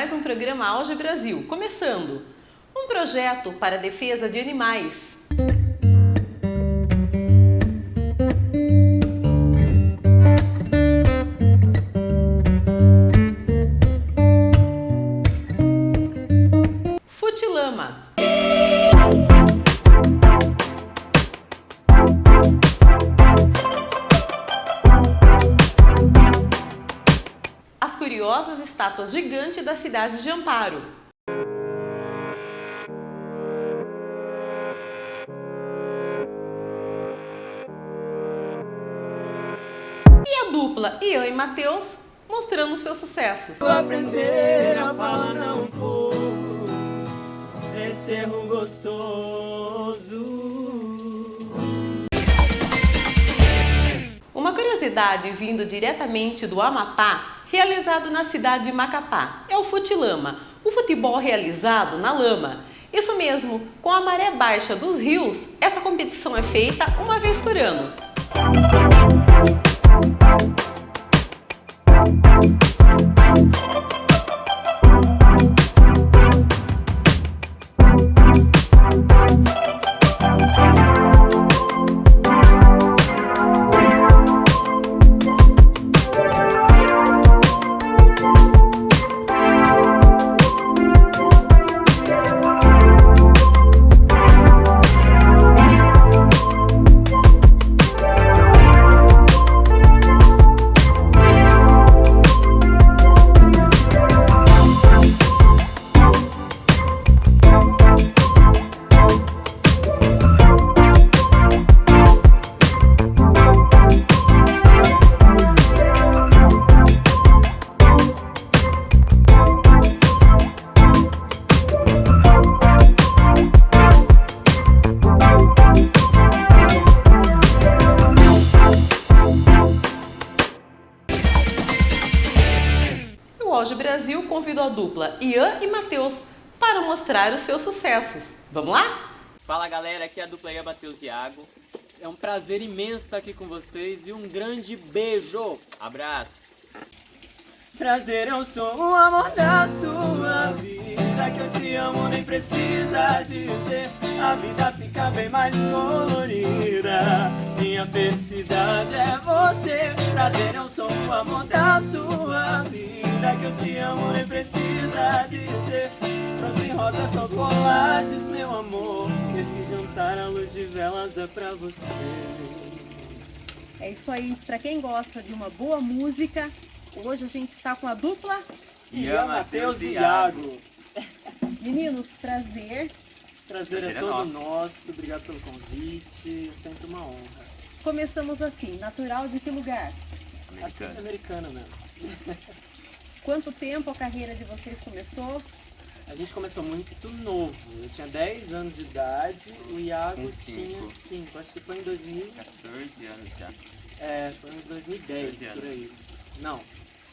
Mais um programa Auge Brasil, começando! Um projeto para a defesa de animais. Curiosas estátuas gigantes da cidade de Amparo. E a dupla Ian e Matheus mostrando seus sucessos. Vou aprender a falar não um pouco Esse erro gostoso Uma curiosidade vindo diretamente do Amapá, realizado na cidade de Macapá, é o futilama, o futebol realizado na lama. Isso mesmo, com a maré baixa dos rios, essa competição é feita uma vez por ano. Brasil convidou a dupla Ian e Matheus para mostrar os seus sucessos. Vamos lá? Fala galera, aqui é a dupla Ia Matheus Iago É um prazer imenso estar aqui com vocês e um grande beijo. Abraço. Prazer o som, o amor da sua vida Que eu te amo nem precisa dizer. A vida fica bem mais colorida. Minha felicidade é você. Prazer o som, o amor da sua vida. Que eu te amo nem precisa dizer. Trouxe rosas, chocolates, meu amor. Esse jantar à luz de velas é pra você. É isso aí, pra quem gosta de uma boa música, hoje a gente está com a dupla. Ian, Matheus e Iago Meninos, prazer. Prazer é Prazer é todo nosso. nosso, obrigado pelo convite, é sempre uma honra. Começamos assim, natural de que lugar? Aqui é Americano. americana mesmo. Quanto tempo a carreira de vocês começou? A gente começou muito novo, eu tinha 10 anos de idade, o Iago Com tinha cinco. 5, acho que foi em 2000, 14 anos já. é, foi em 2010, 14 por anos. aí. Não,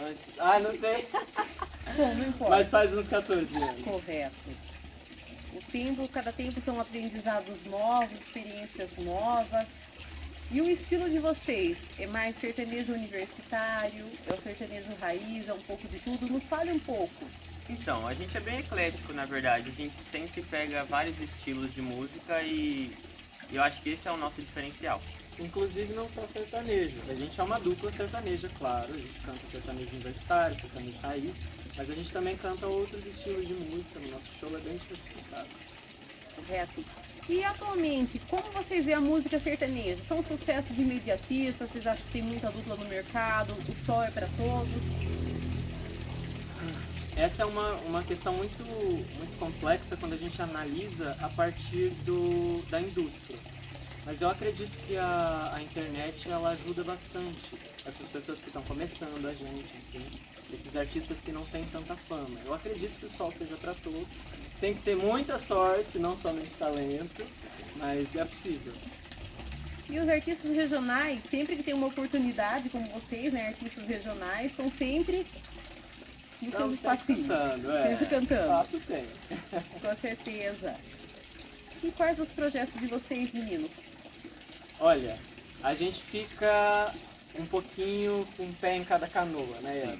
antes, ah, não sei, Bom, não importa. mas faz uns 14 anos. Correto. O tempo, cada tempo são aprendizados novos, experiências novas. E o estilo de vocês? É mais sertanejo universitário? É o sertanejo raiz? É um pouco de tudo? Nos fale um pouco. Então, a gente é bem eclético, na verdade. A gente sempre pega vários estilos de música e e eu acho que esse é o nosso diferencial. Inclusive não só sertanejo, a gente é uma dupla sertaneja, claro, a gente canta sertanejo universitário, sertanejo raiz, mas a gente também canta outros estilos de música, no nosso show é bem diversificado. Correto. E atualmente, como vocês veem a música sertaneja? São sucessos imediatistas? Vocês acham que tem muita dupla no mercado? O sol é para todos? Essa é uma, uma questão muito, muito complexa quando a gente analisa a partir do, da indústria. Mas eu acredito que a, a internet ela ajuda bastante essas pessoas que estão começando, a gente, enfim, esses artistas que não têm tanta fama. Eu acredito que o sol seja para todos. Tem que ter muita sorte, não somente talento, mas é possível. E os artistas regionais, sempre que tem uma oportunidade, como vocês, né, artistas regionais, estão sempre nos Então, seus espacinhos. cantando, é. Sempre cantando. Espaço tem. Com certeza. E quais os projetos de vocês, meninos? Olha, a gente fica um pouquinho com um pé em cada canoa, né,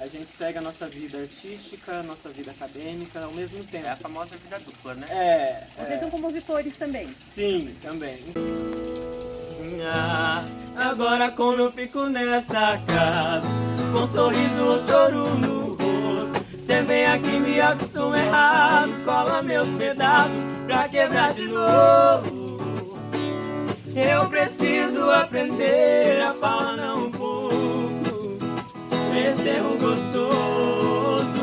a gente segue a nossa vida artística, a nossa vida acadêmica ao mesmo tempo. É a famosa vida dupla, né? É, Vocês é. são compositores também. Sim, também. Ah, agora como eu fico nessa casa, com sorriso ou choro no rosto. Cê vem aqui me acostuma errado, cola meus pedaços pra quebrar de novo. Eu preciso aprender a falar um pouco, esse erro gostoso.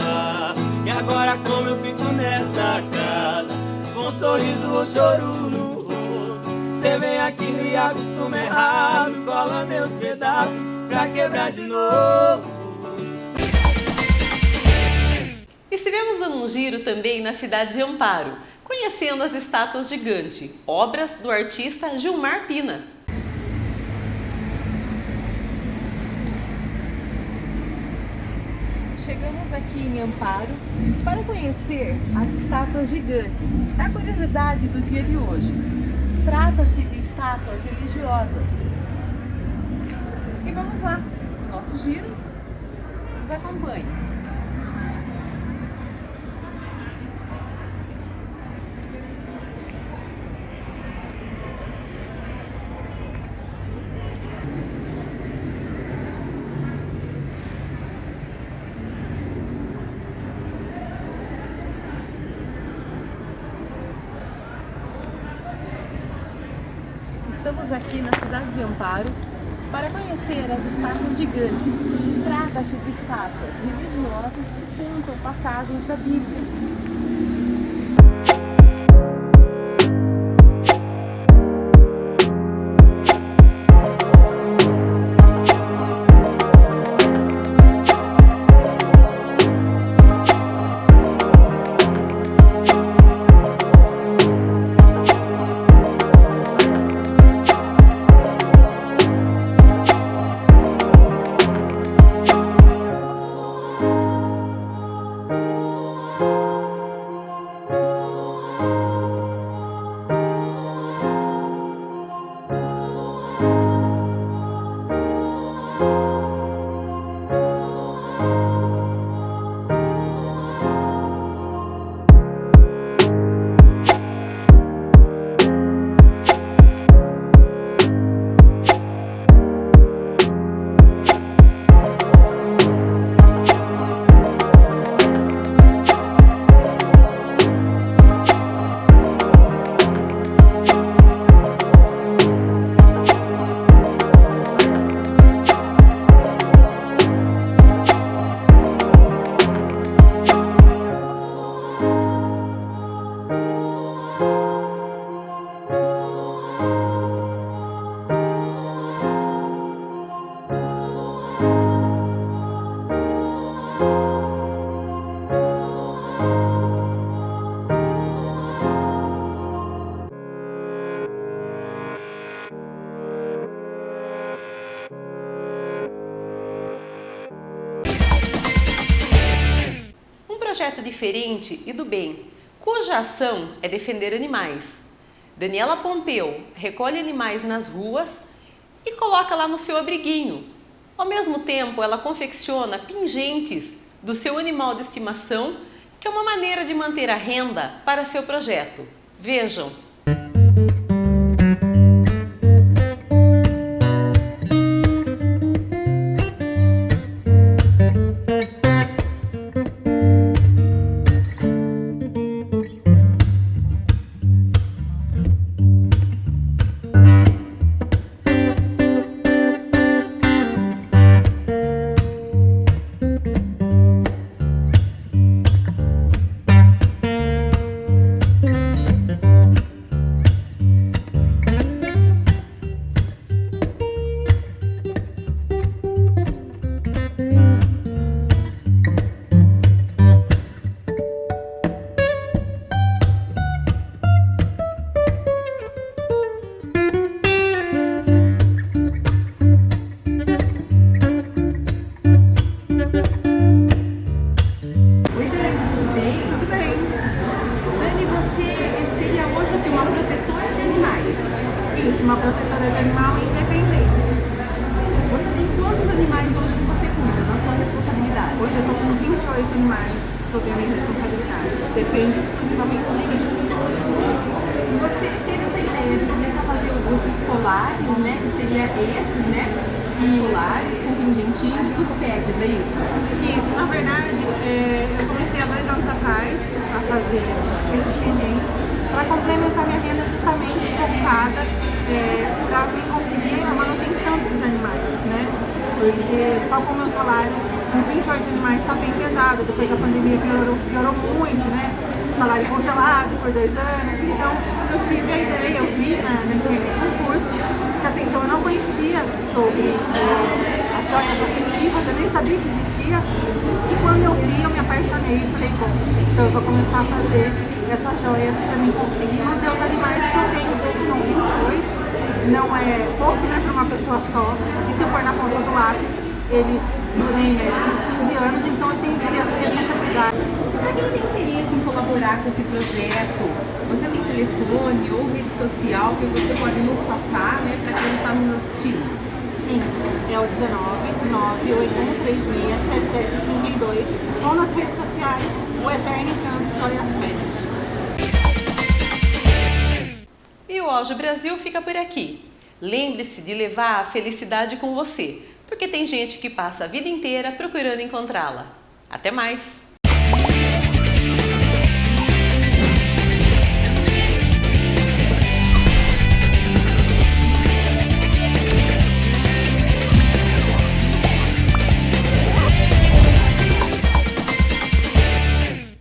Ah, e agora como eu fico nessa casa, com sorriso ou choro no rosto. Cê vem aqui me acostuma errado, cola meus pedaços pra quebrar de novo. Um giro também na cidade de Amparo, conhecendo as estátuas gigantes, obras do artista Gilmar Pina. Chegamos aqui em Amparo para conhecer as estátuas gigantes. É a curiosidade do dia de hoje. Trata-se de estátuas religiosas. E vamos lá, nosso giro nos acompanhe. Estamos aqui na cidade de Amparo para conhecer as estátuas gigantes. Trata-se de estátuas religiosas que contam passagens da Bíblia. Projeto diferente e do bem, cuja ação é defender animais. Daniela Pompeu recolhe animais nas ruas e coloca lá no seu abriguinho. Ao mesmo tempo, ela confecciona pingentes do seu animal de estimação, que é uma maneira de manter a renda para seu projeto. Vejam! Animais sob a minha responsabilidade. Depende exclusivamente de mim. E você teve essa ideia de começar a fazer os escolares, né? Que seria esses, né? Escolares com pingentinho dos pets, é isso? Isso, na verdade, é, eu comecei há dois anos atrás a fazer esses pingentes para complementar minha renda justamente focada é, para conseguir a manutenção desses animais, né? Porque só com o meu salário, com 28 animais, está bem pesado. Depois da pandemia piorou, piorou muito, né? Salário congelado por dois anos. Então, eu tive a ideia, eu vi na, na internet um curso que até então eu não conhecia sobre é, as joias afetivas, eu nem sabia que existia. E quando eu vi, eu me apaixonei e falei, bom, então eu vou começar a fazer essas joias para mim conseguir manter os animais que eu tenho, que são 28 não é pouco né, para uma pessoa só. E se eu pôr na ponta do lápis, eles média uns 15 anos, então eu tenho que ter essa responsabilidade. Para quem tem interesse em colaborar com esse projeto, você tem telefone ou rede social que você pode nos passar, né, para quem está nos assistindo? Sim, é o 19 98136 7732 ou nas redes sociais, o Eterno Encanto Joias Pet. E o Auge Brasil fica por aqui. Lembre-se de levar a felicidade com você, porque tem gente que passa a vida inteira procurando encontrá-la. Até mais!